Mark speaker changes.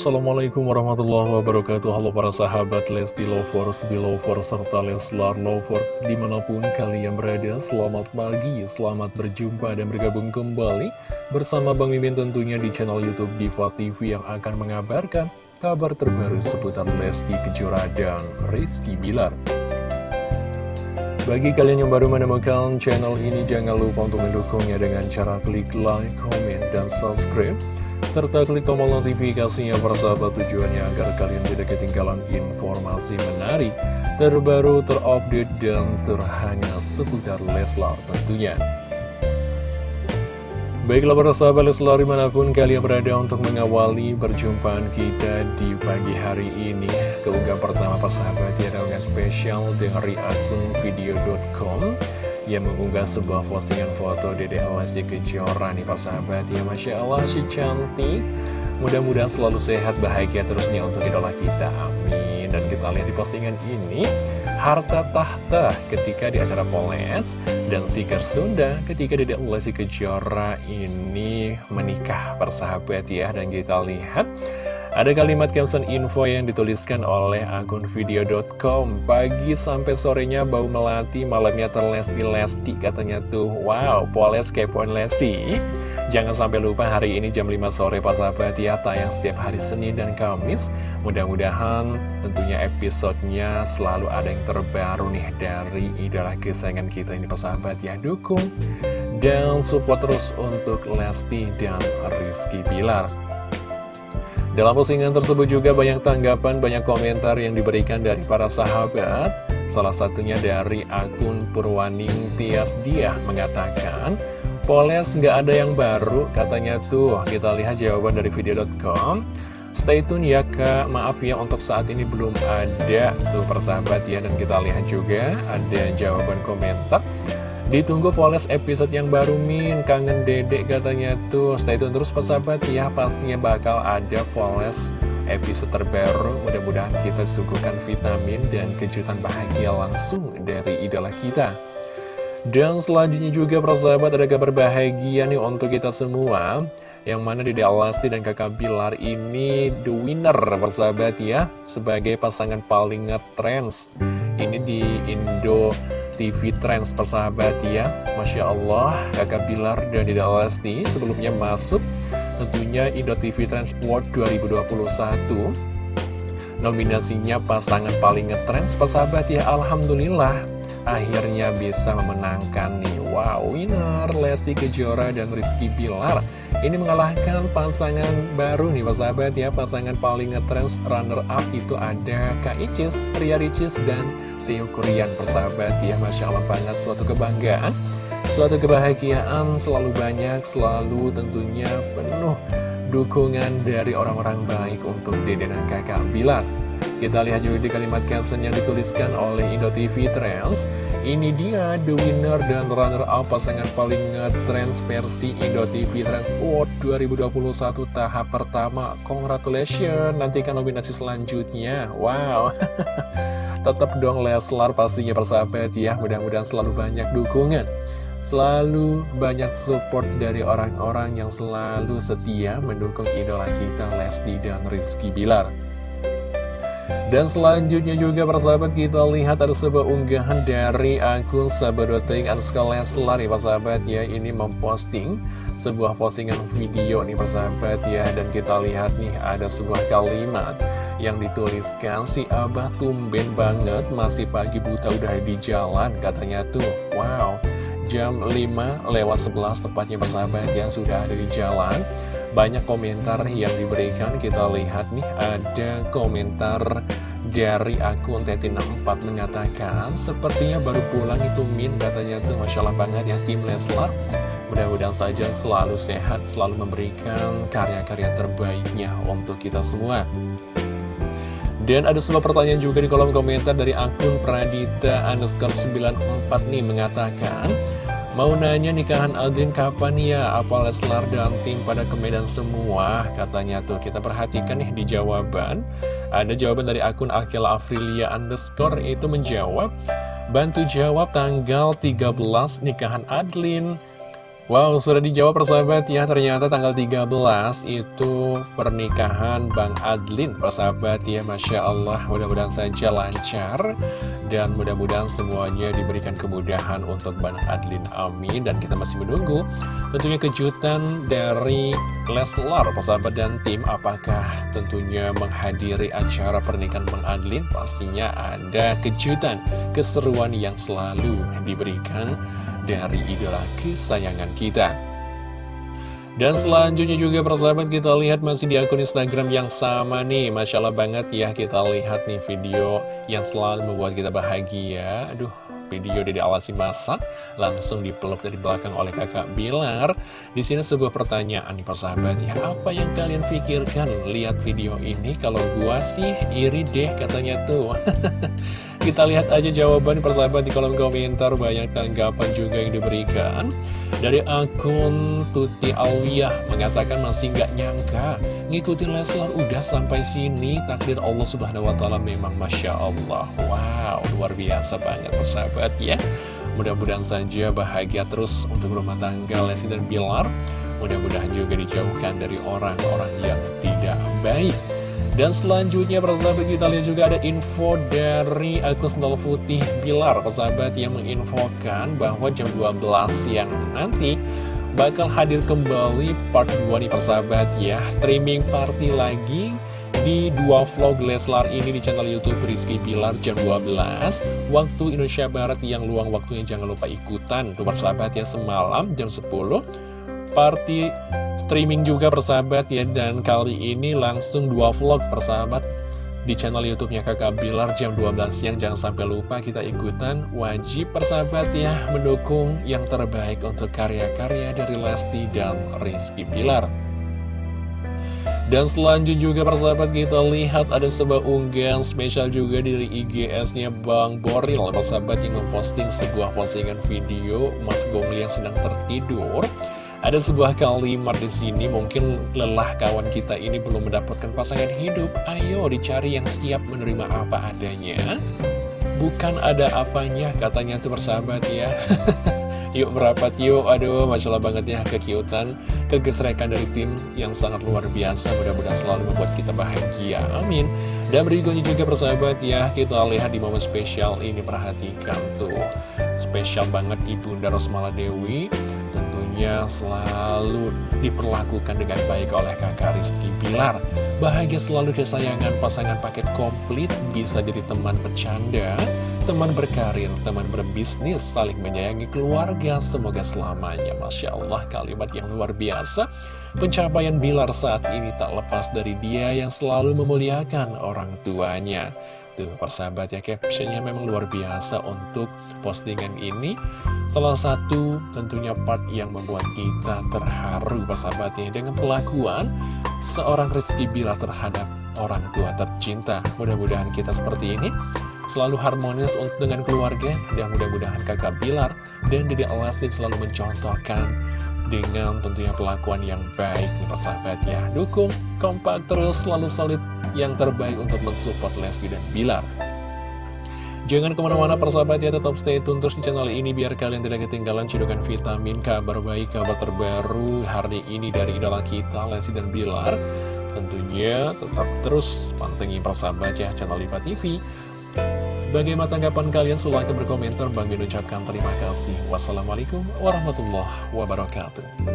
Speaker 1: Assalamualaikum warahmatullahi wabarakatuh. Halo para sahabat Lesti Lovers, Belovers, serta Leslar Lovers Di mana pun kalian berada, selamat pagi, selamat berjumpa dan bergabung kembali Bersama Bang Mimin tentunya di channel Youtube Diva TV yang akan mengabarkan Kabar terbaru seputar Lesti Kejora dan Rizky Bilar. Bagi kalian yang baru menemukan channel ini, jangan lupa untuk mendukungnya dengan cara klik like, comment, dan subscribe serta klik tombol notifikasinya persahabat tujuannya agar kalian tidak ketinggalan informasi menarik, terbaru, terupdate, dan terhangat seputar Leslar tentunya. Baiklah para sahabat Leslar di mana pun kalian berada untuk mengawali perjumpaan kita di pagi hari ini Keunggah pertama persahabat ya spesial dari akun video.com yang mengunggah sebuah postingan foto Dede Lesti Kejora nih sahabat ya Masya Allah si cantik. Mudah-mudahan selalu sehat bahagia terus nih untuk idola kita. Amin. Dan kita lihat di postingan ini harta tahta ketika di acara Poles dan Sikar Sunda ketika Dede Lesti Kejora ini menikah persahabat ya. Dan kita lihat ada kalimat caption info yang dituliskan oleh akun video.com Pagi sampai sorenya bau melati, malamnya terlesti-lesti katanya tuh. Wow, poles kepoin Lesti. Jangan sampai lupa hari ini jam 5 sore Pak Sahabat ya Tayang setiap hari Senin dan Kamis. Mudah-mudahan tentunya episodenya selalu ada yang terbaru nih Dari idola kesayangan kita ini Pak Sahabat ya. Dukung dan support terus untuk Lesti dan Rizky Bilar dalam postingan tersebut juga banyak tanggapan, banyak komentar yang diberikan dari para sahabat. Salah satunya dari akun Purwaning Tias Dia mengatakan, Poles nggak ada yang baru, katanya tuh. Kita lihat jawaban dari video.com. Stay tune ya kak, maaf ya untuk saat ini belum ada tuh persahabat ya. Dan kita lihat juga ada jawaban komentar. Ditunggu Poles episode yang baru Min. Kangen dedek katanya tuh. Stay tune terus persahabat ya Pastinya bakal ada Poles episode terbaru. Mudah-mudahan kita suguhkan vitamin dan kejutan bahagia langsung dari idola kita. Dan selanjutnya juga persahabat ada kabar bahagia nih untuk kita semua. Yang mana di Alasti dan kakak Bilar ini the winner persahabat ya. Sebagai pasangan paling ngetrends. Ini di Indo TV Trends persahabat ya. Masya Allah kakak Bilar dan Dida Lesti sebelumnya masuk tentunya Indo TV Trends Award 2021 Nominasinya pasangan paling ngetrends persahabat ya Alhamdulillah akhirnya bisa memenangkan nih. Wow winner Lesti Kejora dan Rizky Bilar. Ini mengalahkan pasangan baru nih persahabat ya. Pasangan paling ngetrends runner up itu ada Kak Icis, Ria Ricis dan Tio Korean persahabat. Ya Masya Allah banget suatu kebanggaan Suatu kebahagiaan selalu banyak Selalu tentunya penuh dukungan dari orang-orang baik untuk dede dan kakak Bilar kita lihat juga di kalimat caption yang dituliskan oleh Indo TV Trends. Ini dia the winner dan runner-up pasangan paling trends versi Indo TV Trends Award 2021 tahap pertama. Congratulations, nantikan nominasi selanjutnya. Wow. Tetap dong Leslar pastinya persahabat ya Mudah-mudahan selalu banyak dukungan. Selalu banyak support dari orang-orang yang selalu setia mendukung idola kita Lesti dan Rizky Bilar dan selanjutnya juga persahabat kita lihat ada sebuah unggahan dari akun Sabadoting Anska Leslar nih persahabat ya. Ini memposting sebuah postingan video nih persahabat ya. Dan kita lihat nih ada sebuah kalimat yang dituliskan si abah tumben banget masih pagi buta udah di jalan katanya tuh. Wow jam 5 lewat 11 tepatnya persahabat yang sudah ada di jalan banyak komentar yang diberikan. Kita lihat nih ada komentar dari akun Tetina64 mengatakan sepertinya baru pulang itu Min katanya tuh. Masya Allah banget ya tim Leslar. Mudah-mudahan saja selalu sehat selalu memberikan karya-karya terbaiknya untuk kita semua. Dan ada sebuah pertanyaan juga di kolom komentar dari akun Pradita underscore 94 nih mengatakan Mau nanya nikahan Aldin kapan ya? Apa Leslar dan tim pada ke Medan semua? Katanya tuh kita perhatikan nih di jawaban Ada jawaban dari akun Akila Afrilia underscore itu menjawab Bantu jawab tanggal 13 nikahan Adlin Wow, sudah dijawab persahabat. Ya, ternyata tanggal 13 itu pernikahan Bang Adlin Persahabat. Ya, Masya Allah, mudah-mudahan saja lancar. Dan mudah-mudahan semuanya diberikan kemudahan untuk Bang Adlin, amin. Dan kita masih menunggu tentunya kejutan dari Leslar, persahabat dan tim. Apakah tentunya menghadiri acara pernikahan Bang Adlin? Pastinya ada kejutan, keseruan yang selalu diberikan dari idola kesayangan. Dan selanjutnya juga persahabat kita lihat masih di akun Instagram yang sama nih Masya Allah banget ya kita lihat nih video yang selalu membuat kita bahagia Aduh video dari Alasi Masak langsung dipeluk dari belakang oleh kakak Bilar. Di sini sebuah pertanyaan nih persahabat ya, apa yang kalian pikirkan lihat video ini? Kalau gua sih iri deh katanya tuh. Kita lihat aja jawaban persahabat di kolom komentar banyak tanggapan juga yang diberikan. Dari akun Tuti Alwiyah mengatakan masih nggak nyangka ngikutin Leslar udah sampai sini takdir Allah Subhanahu Wa Taala memang masya Allah. Wow luar biasa banget persahabat ya. Mudah-mudahan saja bahagia terus untuk rumah tangga Lesti dan Bilar. Mudah-mudahan juga dijauhkan dari orang-orang yang tidak baik. Dan selanjutnya persahabat kita lihat juga ada info dari akun Sendal Putih Bilar. Persahabat yang menginfokan bahwa jam 12 siang nanti bakal hadir kembali part 2 nih persahabat ya. Streaming party lagi di dua vlog Leslar ini di channel Youtube Rizky Bilar jam 12 Waktu Indonesia Barat yang luang waktunya. Jangan lupa ikutan. Tuh persahabat ya semalam jam 10 Party streaming juga persahabat ya. Dan kali ini langsung dua vlog persahabat Di channel youtube-nya kakak Bilar jam 12 siang. Jangan sampai lupa kita ikutan. Wajib persahabat ya mendukung yang terbaik untuk karya-karya dari Lesti dan Rizky Bilar. Dan selanjutnya juga persahabat kita lihat ada sebuah unggahan spesial juga dari IGS-nya Bang Boril Persahabat yang memposting sebuah postingan video Mas Gongli yang sedang tertidur ada sebuah kalimat di sini mungkin lelah kawan kita ini belum mendapatkan pasangan hidup. Ayo dicari yang siap menerima apa adanya. Bukan ada apanya katanya tuh bersahabat ya. yuk merapat yuk, aduh masya Allah banget ya kekiutan, kegesrekan dari tim yang sangat luar biasa. Mudah-mudahan selalu membuat kita bahagia. Amin. Dan berikutnya juga persahabat ya, kita lihat di momen spesial ini perhatikan tuh. Spesial banget Ibunda Rosmala Dewi tentunya selalu diperlakukan dengan baik oleh kakak Rizky Pilar. Bahagia selalu kesayangan pasangan paket komplit, bisa jadi teman bercanda, teman berkarir, teman berbisnis, saling menyayangi keluarga, semoga selamanya. Masya Allah, kalimat yang luar biasa. Pencapaian Bilar saat ini tak lepas dari dia yang selalu memuliakan orang tuanya. Tuh, persahabat ya, captionnya memang luar biasa untuk postingan ini. Salah satu tentunya part yang membuat kita terharu persahabatnya dengan pelakuan seorang Rizky Bila terhadap orang tua tercinta. Mudah-mudahan kita seperti ini selalu harmonis untuk dengan keluarga dan mudah-mudahan kakak Bilar dan Dede Alastin selalu mencontohkan dengan tentunya pelakuan yang baik nih persahabat ya. Dukung, kompak terus, selalu solid yang terbaik untuk mensupport Lesti dan Bilar. Jangan ke mana-mana persahabat ya, tetap stay tune terus di channel ini biar kalian tidak ketinggalan cedokan vitamin, kabar baik, kabar terbaru hari ini dari idola kita, Lesti dan Bilar. Tentunya tetap terus pantengin persahabat ya channel Liva TV. Bagaimana tanggapan kalian? Silahkan berkomentar. Bang Min ucapkan terima kasih. Wassalamualaikum warahmatullahi wabarakatuh.